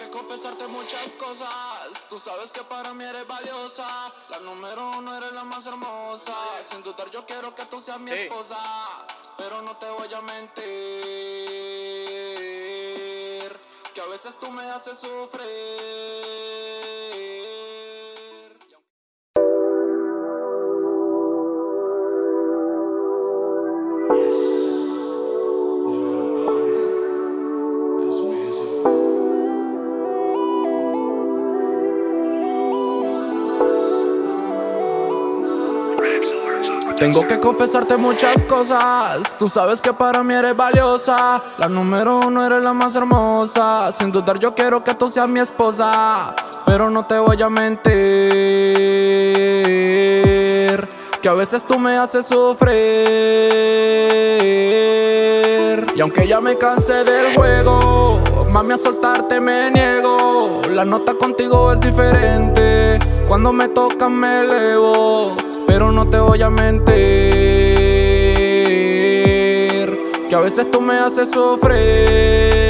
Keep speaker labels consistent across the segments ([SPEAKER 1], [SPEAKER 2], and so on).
[SPEAKER 1] que confesarte muchas cosas. Tú sabes que para mí eres valiosa. La número uno eres la más hermosa. Sin dudar, yo quiero que tú seas mi esposa. Pero no te voy a mentir. Que a veces tú me haces sufrir. Tengo que confesarte muchas cosas. Tú sabes que para mí eres valiosa. La número uno eres la más hermosa. Sin dudar yo quiero que tú seas mi esposa. Pero no te voy a mentir Que a veces tú me haces sufrir. Y aunque ya me cansé del juego Mami a soltarte me niego. La nota contigo es diferente. Cuando me tocan me elevo pero no te voy a mentir Que a veces tú me haces sufrir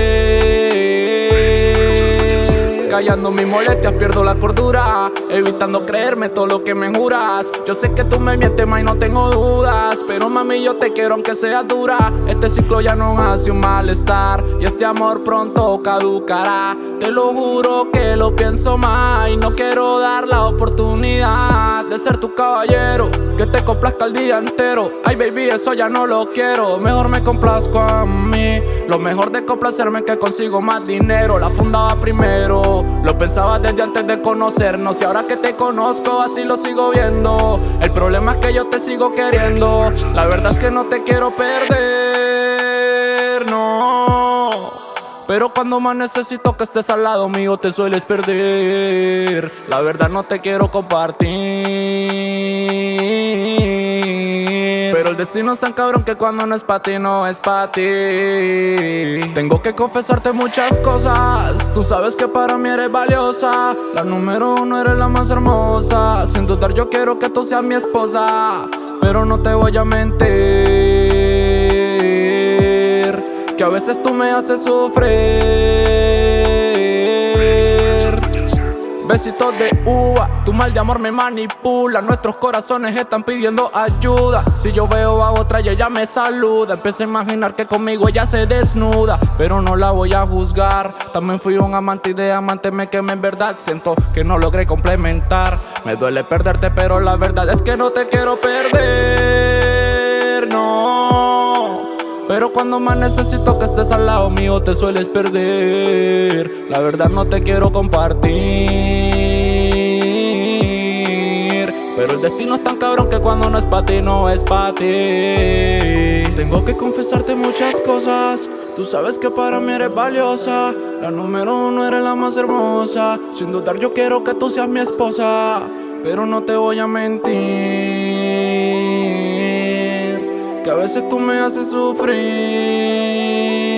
[SPEAKER 1] Callando mis molestias pierdo la cordura Evitando creerme todo lo que me juras. Yo sé que tú me mientes más y no tengo dudas Pero mami yo te quiero aunque sea dura. Este ciclo ya no hace un malestar Y este amor pronto caducará. Te lo juro que lo pienso más Y no quiero dar la oportunidad de ser tu caballero Que te complazca el día entero. Ay baby, eso ya no lo quiero. Mejor me complazco a mí. Lo mejor de complacerme que consigo más dinero. La fundaba primero. Lo pensaba desde antes de conocernos. Y ahora que te conozco así lo sigo viendo. El problema es que yo te sigo queriendo. La verdad es que no te quiero perder, no. Pero cuando más necesito que estés al lado mío te sueles perder. La verdad no te quiero compartir Pero el destino es tan cabrón que cuando no es para ti no es para ti. Tengo que confesarte muchas cosas. Tú sabes que para mí eres valiosa. La número uno eres la más hermosa. Sin dudar yo quiero que tú seas mi esposa. Pero no te voy a mentir que a veces tú me haces sufrir Besitos de uva, tu mal de amor me manipula. Nuestros corazones están pidiendo ayuda. Si yo veo a otra ella me saluda. Empecé a imaginar que conmigo ella se desnuda Pero no la voy a juzgar. También fui un amante y de amante me quemé en verdad. Siento que no logré complementar. Me duele perderte pero la verdad es que no te quiero perder No pero cuando más necesito que estés al lado mío te sueles perder. La verdad no te quiero compartir. Pero el destino es tan cabrón que cuando no es para ti no es para ti. Tengo que confesarte muchas cosas. Tú sabes que para mí eres valiosa. La número uno eres la más hermosa. Sin dudar yo quiero que tú seas mi esposa. Pero no te voy a mentir que a veces tú me haces sufrir.